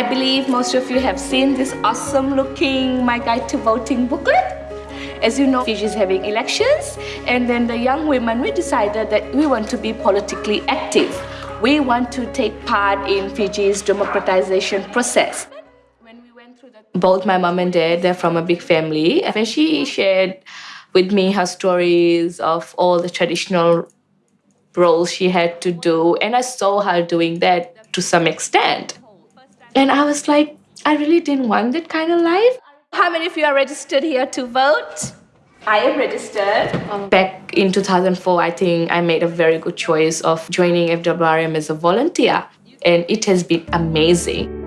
I believe most of you have seen this awesome looking My Guide to Voting booklet. As you know, Fiji is having elections, and then the young women, we decided that we want to be politically active. We want to take part in Fiji's democratization process. When we went through the... Both my mom and dad, they're from a big family, and she shared with me her stories of all the traditional roles she had to do, and I saw her doing that to some extent. And I was like, I really didn't want that kind of life. How many of you are registered here to vote? I am registered. Um, back in 2004, I think I made a very good choice of joining FWRM as a volunteer, and it has been amazing.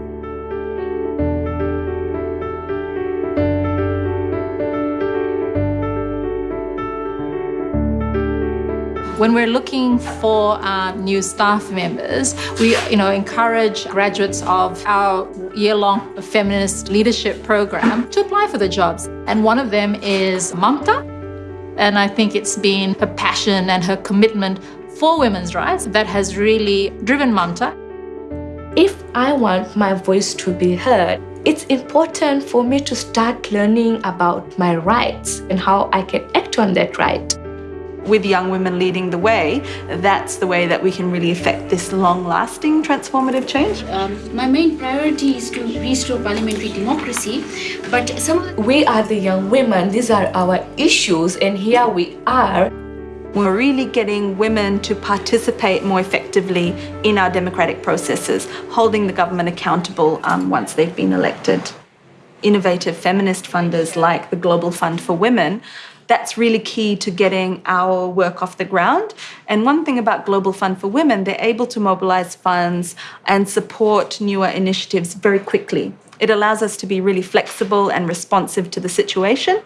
When we're looking for uh, new staff members, we you know, encourage graduates of our year-long feminist leadership program to apply for the jobs. And one of them is Mamta. And I think it's been her passion and her commitment for women's rights that has really driven Mamta. If I want my voice to be heard, it's important for me to start learning about my rights and how I can act on that right with young women leading the way, that's the way that we can really affect this long-lasting transformative change. Um, my main priority is to restore parliamentary democracy, but some... We are the young women, these are our issues, and here we are. We're really getting women to participate more effectively in our democratic processes, holding the government accountable um, once they've been elected. Innovative feminist funders like the Global Fund for Women that's really key to getting our work off the ground. And one thing about Global Fund for Women, they're able to mobilize funds and support newer initiatives very quickly. It allows us to be really flexible and responsive to the situation.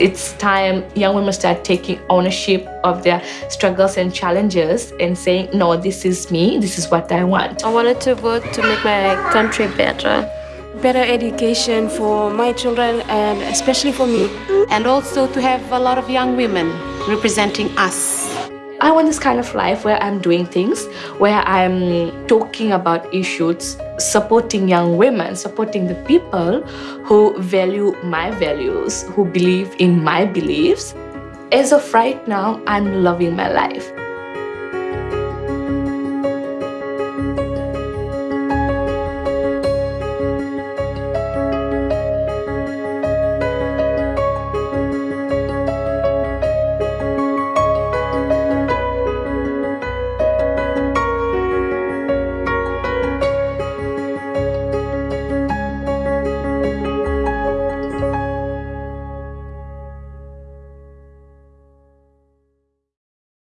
It's time young women start taking ownership of their struggles and challenges and saying, no, this is me, this is what I want. I wanted to work to make my country better better education for my children and especially for me. And also to have a lot of young women representing us. I want this kind of life where I'm doing things, where I'm talking about issues, supporting young women, supporting the people who value my values, who believe in my beliefs. As of right now, I'm loving my life.